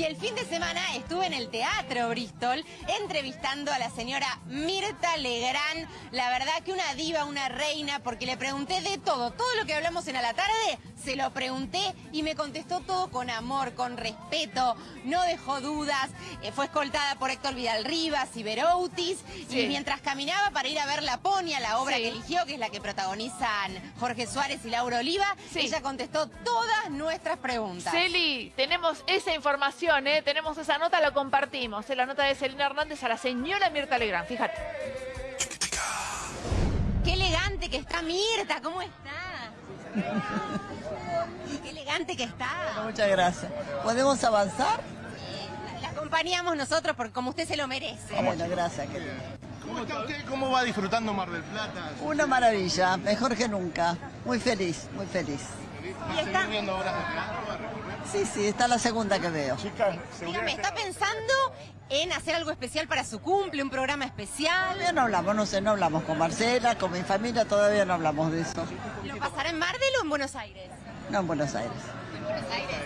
Y el fin de semana estuve en el Teatro Bristol entrevistando a la señora Mirta Legrand. La verdad que una diva, una reina, porque le pregunté de todo. Todo lo que hablamos en A la Tarde, se lo pregunté y me contestó todo con amor, con respeto. No dejó dudas. Eh, fue escoltada por Héctor Vidal Rivas y Veroutis. Sí. Y mientras caminaba para ir a ver La Ponia, la obra Sí. que eligió, que es la que protagonizan Jorge Suárez y Laura Oliva, Sí. ella contestó todas nuestras preguntas. Celi, tenemos esa información, ¿eh? tenemos esa nota, la compartimos. Es la nota de Celina Hernández a la señora Mirta Legrand. Fíjate. Qué elegante que está Mirta, ¿cómo está? Qué elegante que está. Muchas gracias. ¿Podemos avanzar? La acompañamos nosotros porque como usted se lo merece. Bueno, gracias. querido. ¿Cómo está usted? ¿Cómo va disfrutando Mar del Plata? Una maravilla, mejor que nunca. Muy feliz, muy feliz. Y ¿Va a está- viendo obras de teatro? Sí, sí, esta es la segunda que veo. Chicas, Dígame, ¿está pensando en hacer algo especial para su cumple, un programa especial? Todavía no hablamos, no sé, no hablamos con Marcela, con mi familia, todavía no hablamos de eso. ¿Lo pasará en Mardel o en Buenos Aires? No en Buenos Aires. En Buenos Aires.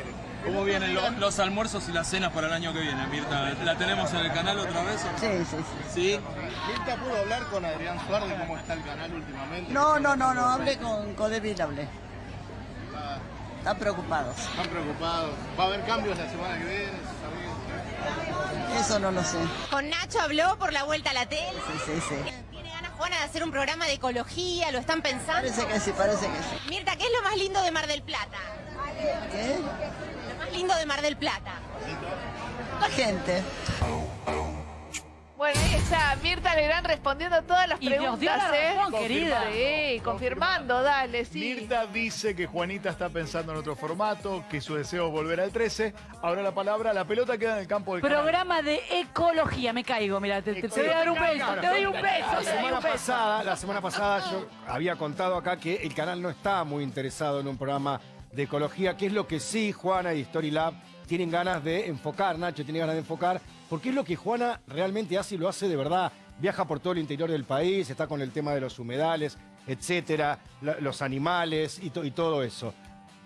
¿Cómo vienen lo- los almuerzos y las cenas para el año que viene, Mirta? ¿La tenemos en el canal otra vez? o no? Sí, sí, sí. ¿Sí? Mirta pudo hablar con Adrián Suárez de cómo está el canal últimamente. No, no, no, no, hablé con Codevil, hablé. Están preocupados. Están preocupados. ¿Va a haber cambios la semana que viene? Eso no lo sé. ¿Con Nacho habló por la vuelta a la tele? Sí, sí, sí. ¿Tiene ganas, Juana, de hacer un programa de ecología? ¿Lo están pensando? Parece que sí, parece que sí. Mirta, ¿qué es lo más lindo de Mar del Plata? ¿Qué? Lo más lindo de Mar del Plata. La gente. Bueno, ahí está Mirta Legrand respondiendo todas las Y preguntas. nos dio la ¿eh? razón, querida. Sí, confirmando, dale, sí. Mirta dice que Juanita está pensando en otro formato, que su deseo es volver al 13. Ahora la palabra, la pelota queda en el campo del canal. Programa de ecología, me caigo, mira, te, te- te voy a dar un beso, te doy un beso, La semana pasada, la semana pasada yo había contado acá que el canal no está muy interesado en un programa de ecología, que es lo que sí Juana y Storylab tienen ganas de enfocar, Nacho tiene ganas de enfocar, porque es lo que Juana realmente hace y lo hace de verdad. Viaja por todo el interior del país, está con el tema de los humedales, etcétera, los animales y, to- y todo eso.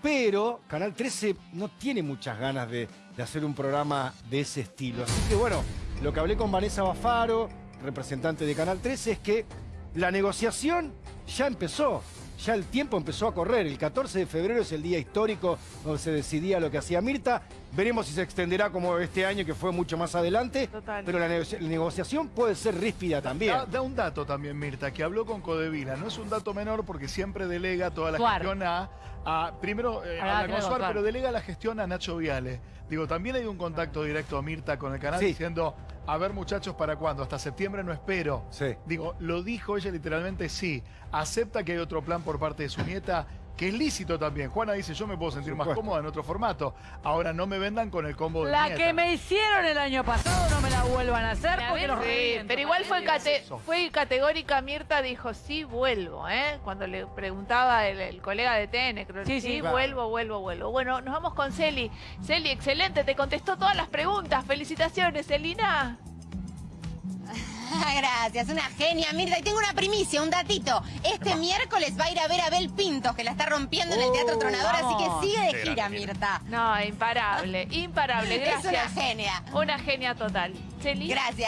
Pero Canal 13 no tiene muchas ganas de hacer un programa de ese estilo. Así que bueno, lo que hablé con Vanessa Bafaro, representante de Canal 13, es que la negociación ya empezó. Ya el tiempo empezó a correr. El 14 de febrero es el día histórico donde se decidía lo que hacía Mirta. Veremos si se extenderá como este año, que fue mucho más adelante. Total. Pero la, negocia- la negociación puede ser ríspida también. Da, da un dato también, Mirta, que habló con Codevila. No es un dato menor porque siempre delega toda la Suar. gestión a, a- primero eh, Ah, habla claro, con Suar, Suar. pero delega la gestión a Nacho Viale. Digo, también hay un contacto directo a Mirta con el canal Sí. diciendo, a ver muchachos, ¿para cuándo? Hasta septiembre no espero. Sí. Digo, lo dijo ella literalmente, sí. Acepta que hay otro plan por parte de su nieta, que es lícito también. Juana dice, yo me puedo sentir más cómoda en otro formato. Ahora no me vendan con el combo de La nieta. que me hicieron el año pasado no me la vuelvan a hacer porque los sí, pero igual fue, cate- fue categórica, Mirta dijo, sí, vuelvo, ¿eh? Cuando le preguntaba el, el colega de TN, creo Sí, sí, sí. vuelvo, vuelvo, vuelvo. Bueno, nos vamos con Celi. Celi, excelente, te contestó todas las preguntas. Felicitaciones, Celina. Gracias, una genia, Mirta. Y tengo una primicia, un datito. Este miércoles va a ir a ver a Abel Pintos, que la está rompiendo en el Teatro Tronador, así que sigue de gira, Mirta. No, imparable, imparable. Es una Gracias. genia. Una genia total. Gracias.